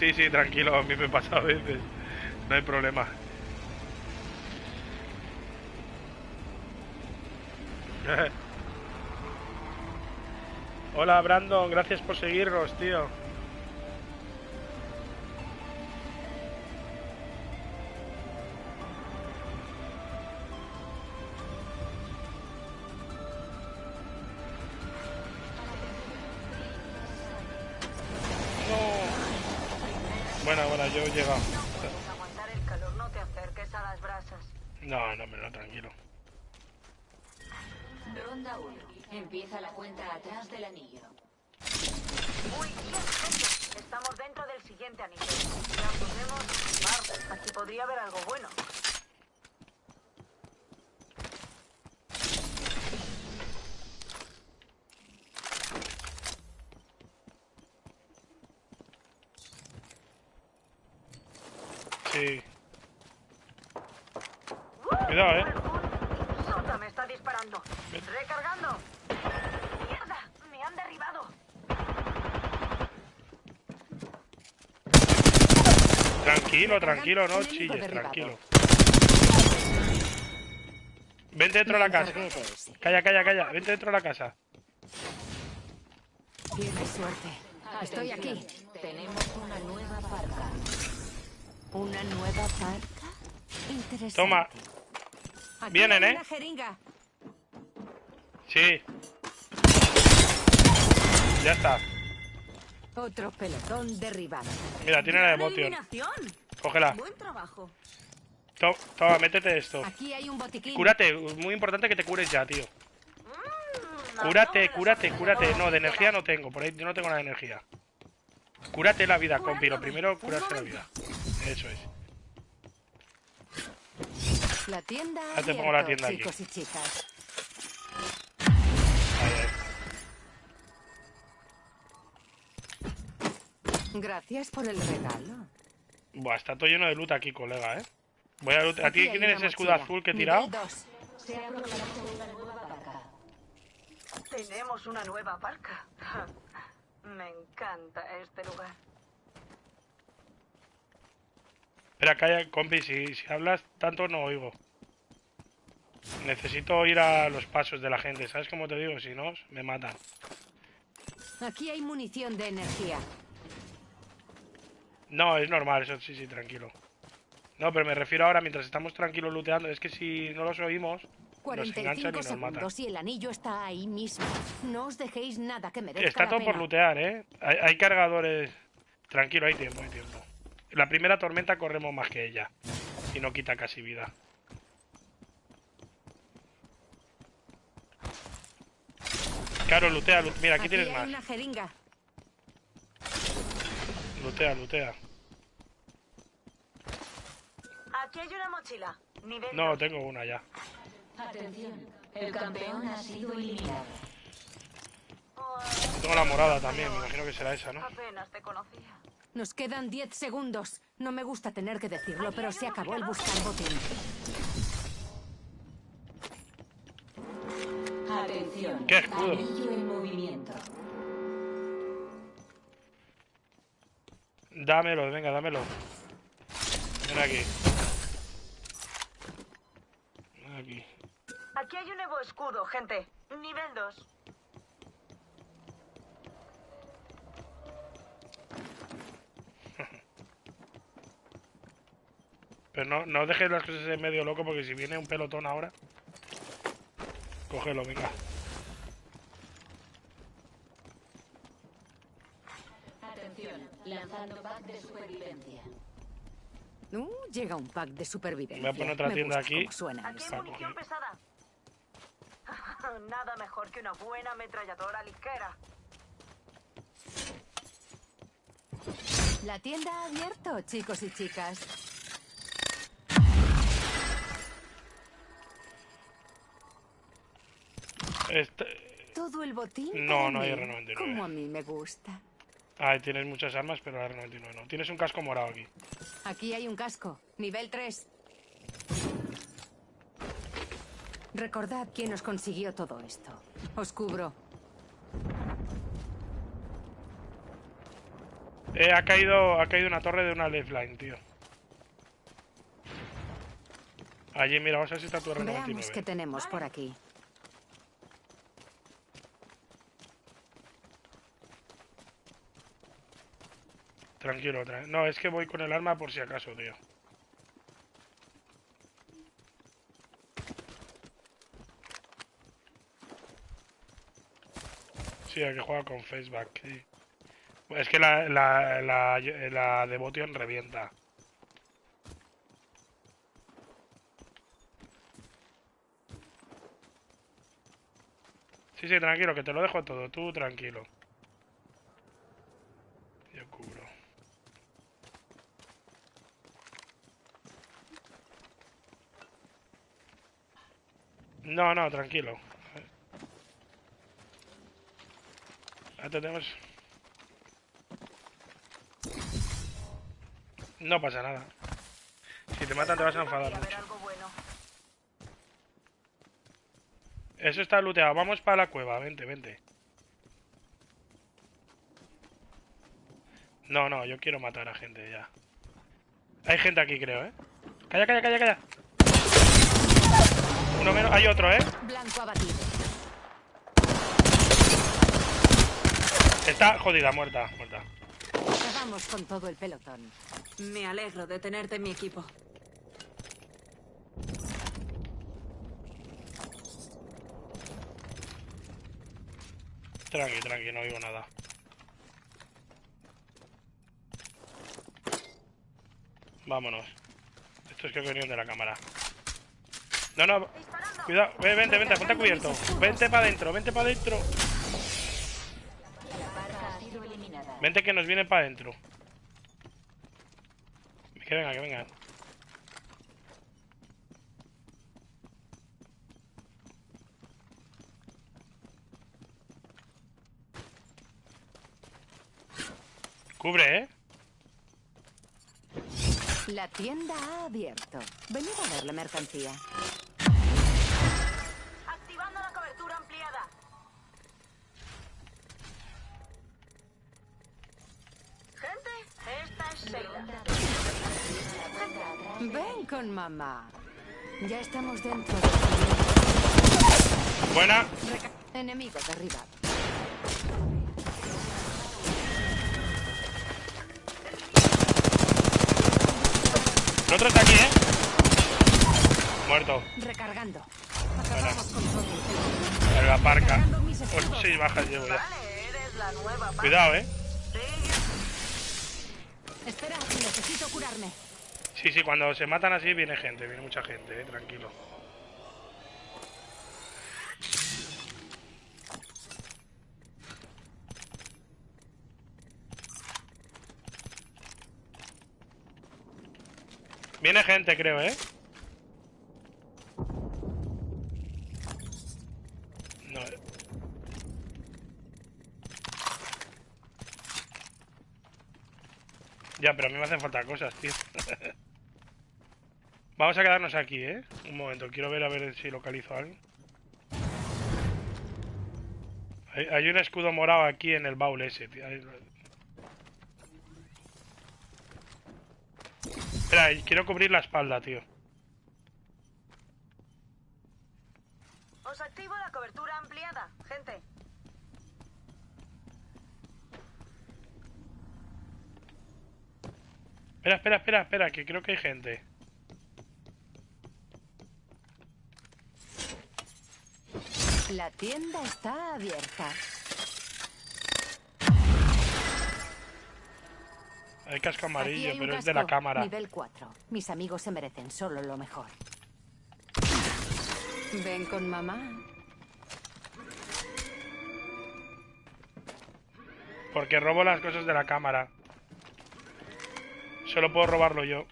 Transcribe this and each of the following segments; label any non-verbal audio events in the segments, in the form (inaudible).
Sí, sí, tranquilo, a mí me pasa a veces. No hay problema. (laughs) Hola Brandon, gracias por seguirnos, tío. No. Bueno, bueno, yo he llegado. Puedes aguantar el calor, no te acerques a las brasas. No, no, no, tranquilo. Ronda 1. Empieza la cuenta atrás del anillo. Uy, Dios, gente, estamos dentro del siguiente anillo. Ya podemos... Bar, aquí podría haber algo bueno. Sí. Cuidado, eh. Sota me está disparando. Recargando. ¡Mierda! Me han derribado. Tranquilo, tranquilo, no chilles, tranquilo. Vente dentro de la casa. Calla, calla, calla. Vente dentro de la casa. Tienes suerte. Estoy aquí. Tenemos una nueva parca. ¿Una nueva parca? Interesante. Toma. Vienen, ¿eh? Sí. Ya está. Otro pelotón derribado. Mira, tiene la ¡Gran devoción. eliminación! Cógela. Buen trabajo. To- Toma, métete esto. Aquí hay un botiquín. Cúrate. Muy importante que te cures ya, tío. Mm, Cúrate, cúrate, no, cúrate. no, de energía no tengo. Por ahí no tengo nada de energía. Cúrate la vida, compi. Lo primero, curarse la vida. Eso es. La tienda. Ya te pongo la tienda aquí. chicos y chicas. Gracias por el regalo. Buah, está todo lleno de loot aquí, colega, ¿eh? Voy a loot. ¿A Aquí ti quién escudo azul que he tirado? dos. Se ha proclamado una nueva parca. Tenemos una nueva barca. (laughs) Me encanta este lugar. Espera, calla, compi, si, si hablas tanto no oigo. Necesito ir a los pasos de la gente, ¿sabes cómo te digo? Si no, me matan. Aquí hay munición de energía. No, es normal, eso sí, sí, tranquilo. No, pero me refiero ahora mientras estamos tranquilos looteando. Es que si no los oímos, nos enganchan 45 y nos matan. y el anillo está ahí mismo. No os dejéis nada que merezca Está la todo por lootear, ¿eh? Hay, hay cargadores... Tranquilo, hay tiempo, hay tiempo. La primera tormenta corremos más que ella. Y no quita casi vida. Claro, lootea, lu- Mira, aquí, tienes más. una jeringa. Lootea, lootea. Aquí hay una mochila. Nivel No, tengo una ya. Atención, el campeón ha sido eliminado. Tengo la morada también, me imagino que será esa, ¿no? Apenas te conocía. Nos quedan 10 segundos. No me gusta tener que decirlo, pero se acabó el buscar botín. Atención. ¿Qué escudo? En movimiento. Dámelo, venga, dámelo. Ven aquí. Ven aquí. Aquí hay un nuevo escudo, gente. Nivel 2. Pero no, no dejes las cosas en medio loco porque si viene un pelotón ahora... Cógelo, venga. Atención, lanzando pack de supervivencia. Uh, llega un pack de supervivencia. Voy a poner otra Me tienda aquí. cómo suenan Aquí hay munición pesada. (laughs) Nada mejor que una buena ametralladora ligera. La tienda ha abierto, chicos y chicas. Este... Todo el botín. No, no hay mí, R99. Como a mí me gusta. Ay, tienes muchas armas, pero la R99 no. Tienes un casco morado aquí. Aquí hay un casco. Nivel 3. Recordad quién os consiguió todo esto. Os cubro. Eh, ha caído, ha caído una torre de una lifeline, tío. Allí, mira, vamos a ver si está tu Veamos qué R99. tenemos por aquí. Tranquilo, tra- no, es que voy con el arma por si acaso, tío. Sí, hay que juega con faceback. Es que la, la devotion revienta. Sí, sí, tranquilo, que te lo dejo todo, tú tranquilo. Yo cubro. No, no, tranquilo. Ya tenemos... No pasa nada. Si te matan te vas a enfadar mucho. Eso está looteado. Vamos para la cueva. Vente, vente. No, no, yo quiero matar a gente ya. Hay gente aquí, creo, ¿eh? Calla, calla, calla, calla. Uno menos. Hay otro, ¿eh? Blanco abatido. Está jodida, muerta, muerta. Acabamos con todo el pelotón. Me alegro de tenerte en mi equipo. Tranqui, tranqui, no oigo nada. Vámonos. Estos creo que venían de la cámara. No, no. Cuidado, ve, vente, vente, ponte cubierto. Vente para adentro, vente para adentro. Vente que nos viene para adentro. Que venga, que venga. Cubre, ¿eh? La tienda ha abierto. Venid a ver la mercancía. Activando la cobertura ampliada. Gente, esta es Sheila. Ven con mamá. Ya estamos dentro de... Buena. Reca- Enemigo El otro está aquí, ¿eh? Muerto. Recargando. Acabamos con todo el la parca. Ocho, bajas llevo ya. Vale, eres la nueva pa- Cuidado, ¿eh? Espera, necesito curarme. Sí, sí, cuando se matan así viene gente, viene mucha gente, ¿eh? Tranquilo. Viene gente, creo, ¿eh? No. Ya, pero a mí me hacen falta cosas, tío. (laughs) Vamos a quedarnos aquí, ¿eh? Un momento, quiero ver a ver si localizo a alguien. Hay, hay un escudo morado aquí en el baúl ese, tío. Ahí- Espera, quiero cubrir la espalda, tío. os activo la cobertura ampliada, gente. Espera, espera, espera, espera, que creo que hay gente. La tienda está abierta. Hay casco amarillo, hay pero es de la casco, cámara. Nivel 4. Mis amigos se merecen solo lo mejor. Ven con mamá. Porque robo las cosas de la cámara. Solo puedo robarlo yo.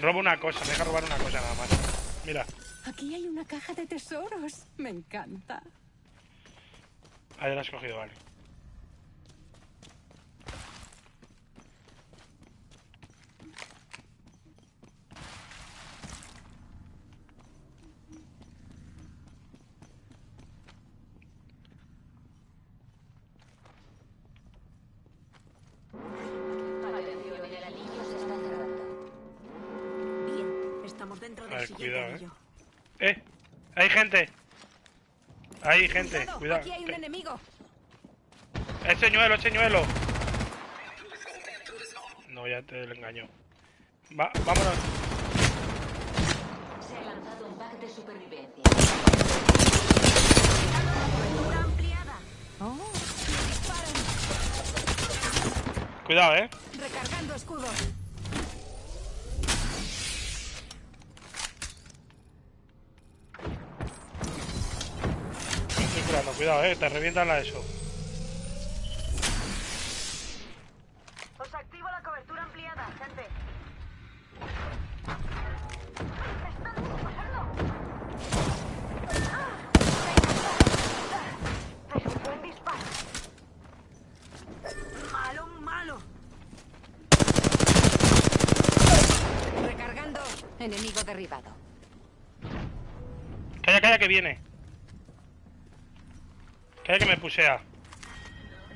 Robo una cosa, me deja robar una cosa nada más. Mira, Aquí hay una caja de tesoros. Me encanta. ahí la has cogido, vale. Estamos dentro del cuidado, eh. ¡Eh! ¡Hay gente! ¡Hay gente! Cuidado, Cuidado. aquí hay un enemigo. ¡Es señuelo, es señuelo! No, ya te lo engaño. Va, vámonos. Se ha lanzado un pack de supervivencia. Oh, Cuidado, eh. recargando escudo. Me estoy curando, cuidado, eh. Te revientan la eso. Os activo la cobertura ampliada, gente. ¡Están disparando! Pero un buen disparo. Malo, malo. Recargando. Enemigo derribado. Calla, calla, que viene. Calla, que me pusea.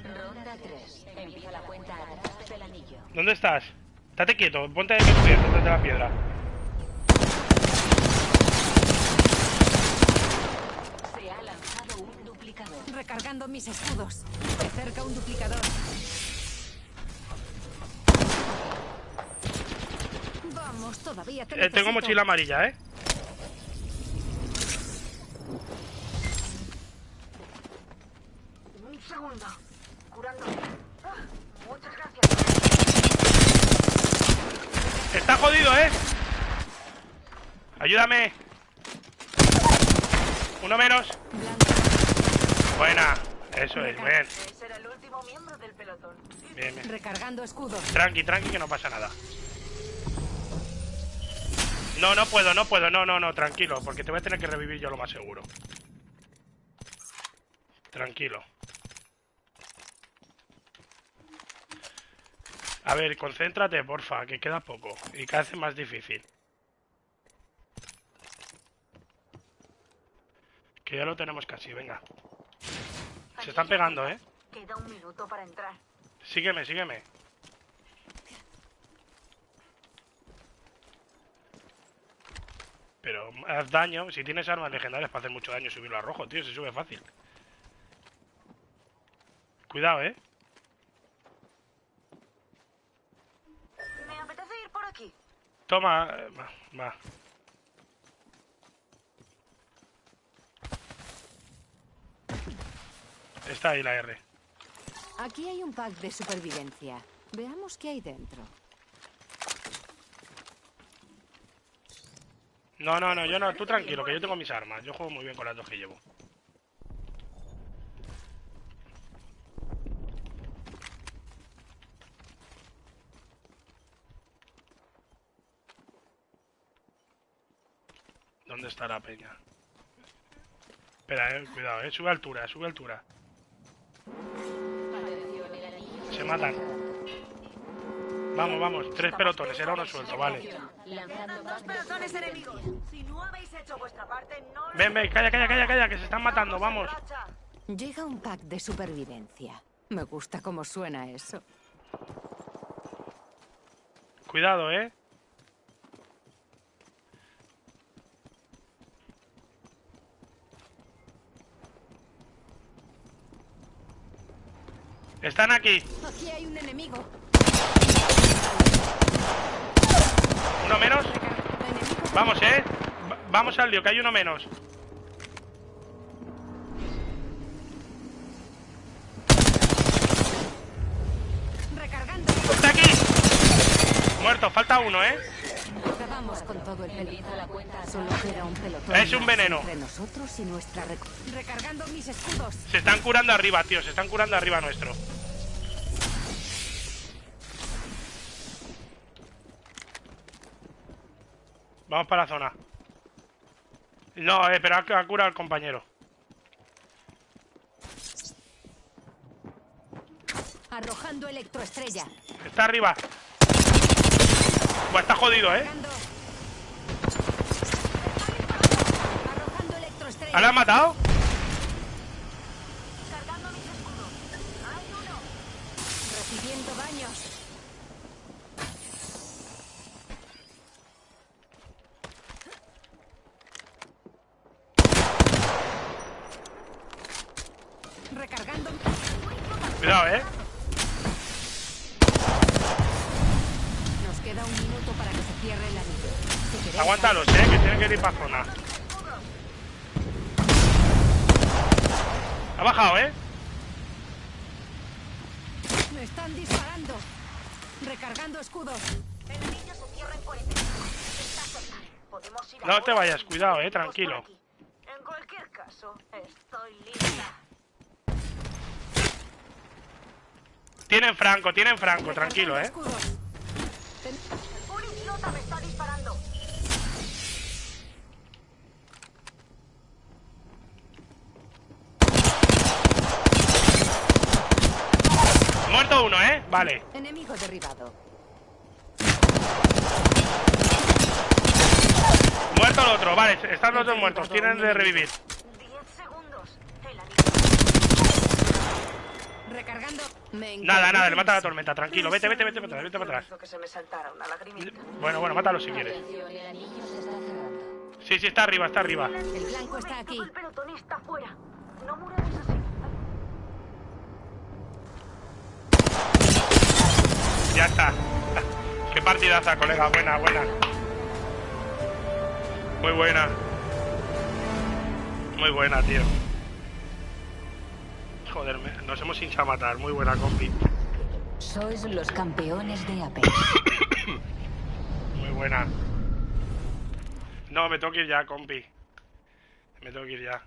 Ronda 3. Empieza la cuenta atrás del anillo. ¿Dónde estás? Estate quieto, ponte de cubierto detrás de la piedra. Se ha lanzado un duplicador. Recargando mis escudos. De cerca un duplicador. Vamos, todavía te Eh, tengo mochila amarilla, eh. Un segundo. Curando. Ah, muchas gracias. Está jodido, eh. Ayúdame. Uno menos. Buena. Eso es, bien. Ese era el último miembro del pelotón. Bien, bien. Recargando escudos. Tranqui, tranqui, que no pasa nada. No, no puedo, no puedo, no, no, no, tranquilo, porque te voy a tener que revivir yo lo más seguro. Tranquilo. A ver, concéntrate, porfa, que queda poco y cada vez más difícil. Que ya lo tenemos casi, venga. Se están pegando, ¿eh? Queda un minuto para entrar. Sígueme, sígueme. Pero haz daño. Si tienes armas legendarias para hacer mucho daño, subirlo a rojo, tío. Se sube fácil. Cuidado, eh. Me apetece ir por aquí. Toma. eh, Va. va. Está ahí la R. Aquí hay un pack de supervivencia. Veamos qué hay dentro. No, no, no, yo no. Tú tranquilo, que yo tengo mis armas. Yo juego muy bien con las dos que llevo. ¿Dónde está la peña? Espera, eh, cuidado, eh. Sube altura, sube altura. Se matan. Vamos, vamos. Tres pelotones, era uno suelto, vale. Lanzando Dos pack de pelotones supervivencia. enemigos. Si no habéis hecho vuestra parte, no lo Ven, ven, calla, calla, calla, calla, que se están matando, Vamos. Llega un pack de supervivencia. Me gusta cómo suena eso. Cuidado, eh. Están aquí. Aquí hay un enemigo. Uno menos. Vamos, eh. Va- vamos al lío, que hay uno menos. Recargando. ¡Está aquí! Muerto, falta uno, eh. Acabamos con todo el pelotón. Solo queda un pelotón. Es un veneno. Entre nosotros y nuestra Recargando mis escudos. Se están curando arriba, tío. Se están curando arriba nuestro. Vamos para la zona. No, eh, pero ha, ha curado al compañero. Arrojando electroestrella. Está arriba. Buah, está jodido, eh. ¿Ah, ¿La han matado? Cargando mis escudos. Hay uno. Recibiendo daños. Cuidado, eh. Nos queda un minuto para que se cierre el anillo. Si queréis Aguántalos, eh, que tienen que ir para zona. Ha bajado, eh. ¡Me están disparando! Recargando escudos. El anillo se cierra en 40 Está cerca. Podemos ir No ahora te vayas, cuidado, eh, tranquilo. En cualquier caso, estoy lista. Tienen franco, tienen franco, tranquilo, eh. Recargando escudos. Ten- Un idiota me está disparando. Uno, eh. Vale. Enemigo derribado. Muerto el otro, vale. Están los dos muertos. Tienen de revivir. 10 segundos. El anillo. Recargando. Me Nada, nada, le mata la encanta. tormenta. Tranquilo, vete, vete, vete para atrás, vete para atrás. Bueno, bueno, mátalo si quieres. Sí, sí, está arriba, está arriba. El blanco está aquí. El pelotón está fuera. No muramos así. Ya está. (laughs) Qué partidaza, colega. Buena, buena. Muy buena. Muy buena, tío. Joder, nos hemos hinchado a matar. Muy buena, compi. Sois los campeones de Apex. (coughs) Muy buena. No, me tengo que ir ya, compi. Me tengo que ir ya.